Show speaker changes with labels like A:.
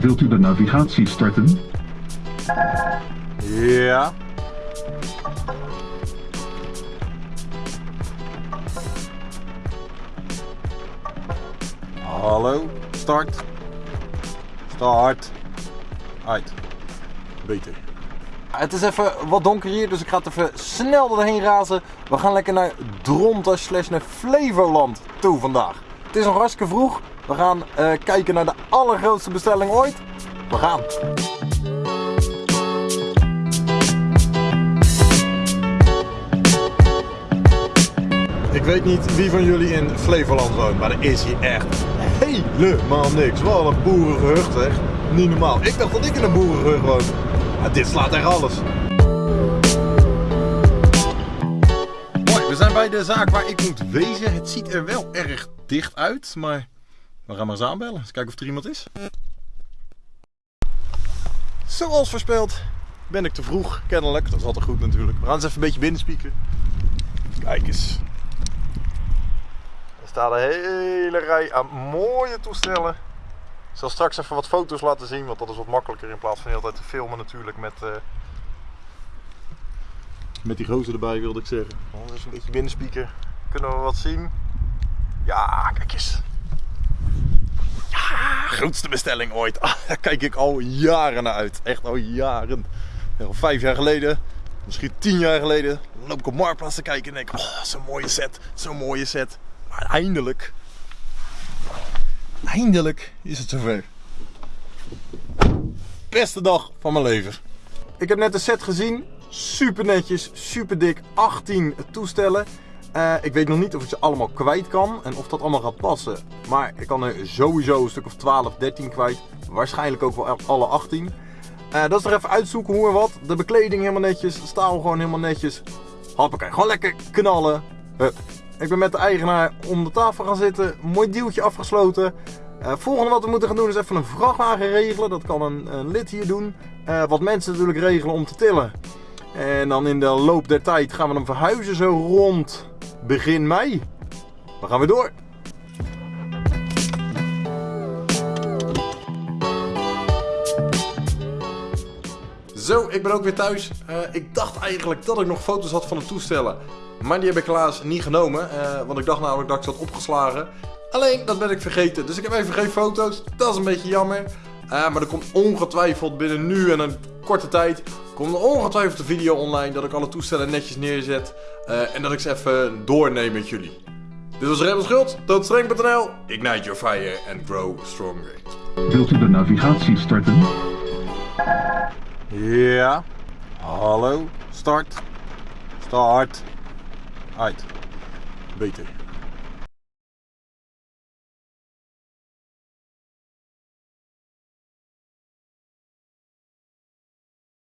A: Wilt u de navigatie starten?
B: Ja. Hallo, start. Start. Uit. Beter. Het is even wat donker hier, dus ik ga het even snel doorheen razen. We gaan lekker naar Dronta slash naar Flevoland toe vandaag. Het is nog hartstikke vroeg. We gaan eh, kijken naar de allergrootste bestelling ooit. We gaan. Ik weet niet wie van jullie in Flevoland woont, maar er is hier echt helemaal niks. Wat een boerengehucht zeg. Niet normaal. Ik dacht dat ik in een boerengehucht woon. Maar dit slaat echt alles. Mooi, we zijn bij de zaak waar ik moet wezen. Het ziet er wel erg dicht uit, maar we gaan maar eens aanbellen. Eens kijken of er iemand is. Zoals voorspeld ben ik te vroeg, kennelijk. Dat is altijd goed natuurlijk. We gaan eens even een beetje binnenspieken. Kijk eens. Er staat een hele rij aan mooie toestellen. Ik zal straks even wat foto's laten zien, want dat is wat makkelijker in plaats van hele tijd te filmen natuurlijk met, eh, met die gozer erbij wilde ik zeggen. Dus een beetje binnenspieken. Kunnen we wat zien? Ja, kijk eens. Grootste bestelling ooit. Ah, daar kijk ik al jaren naar uit. Echt al jaren. Al vijf jaar geleden, misschien tien jaar geleden, loop ik op Marktplaats te kijken en denk oh, zo'n mooie set, zo'n mooie set. Maar eindelijk, eindelijk is het zover. Beste dag van mijn leven. Ik heb net de set gezien. Super netjes, super dik. 18 toestellen. Eh, ik weet nog niet of ik ze allemaal kwijt kan en of dat allemaal gaat passen. Maar ik kan er sowieso een stuk of 12, 13 kwijt. Waarschijnlijk ook wel alle 18. Eh, dat is er even uitzoeken hoe en wat. De bekleding helemaal netjes. Staal gewoon helemaal netjes. Hoppakee, gewoon lekker knallen. Ik ben met de eigenaar om de tafel gaan zitten. Mooi deeltje afgesloten. Uh, volgende wat we moeten gaan doen is even een vrachtwagen regelen. Dat kan een, een lid hier doen. Wat mensen natuurlijk regelen om te tillen. En dan in de loop der tijd gaan we hem verhuizen zo rond begin mei. We gaan weer door. Zo, ik ben ook weer thuis. Uh, ik dacht eigenlijk dat ik nog foto's had van de toestellen. Maar die heb ik helaas niet genomen. Uh, want ik dacht namelijk dat ik ze had opgeslagen. Alleen, dat ben ik vergeten. Dus ik heb even geen foto's. Dat is een beetje jammer. Uh, maar er komt ongetwijfeld binnen nu en een korte tijd... komt er ongetwijfeld een video online dat ik alle toestellen netjes neerzet. Uh, en dat ik ze even doorneem met jullie. Dit was Rebel Schuld, doodstreng.nl. Ignite your fire and grow stronger.
A: Wilt u de navigatie starten?
B: Ja. Hallo. Start. Start. Uit. Beter.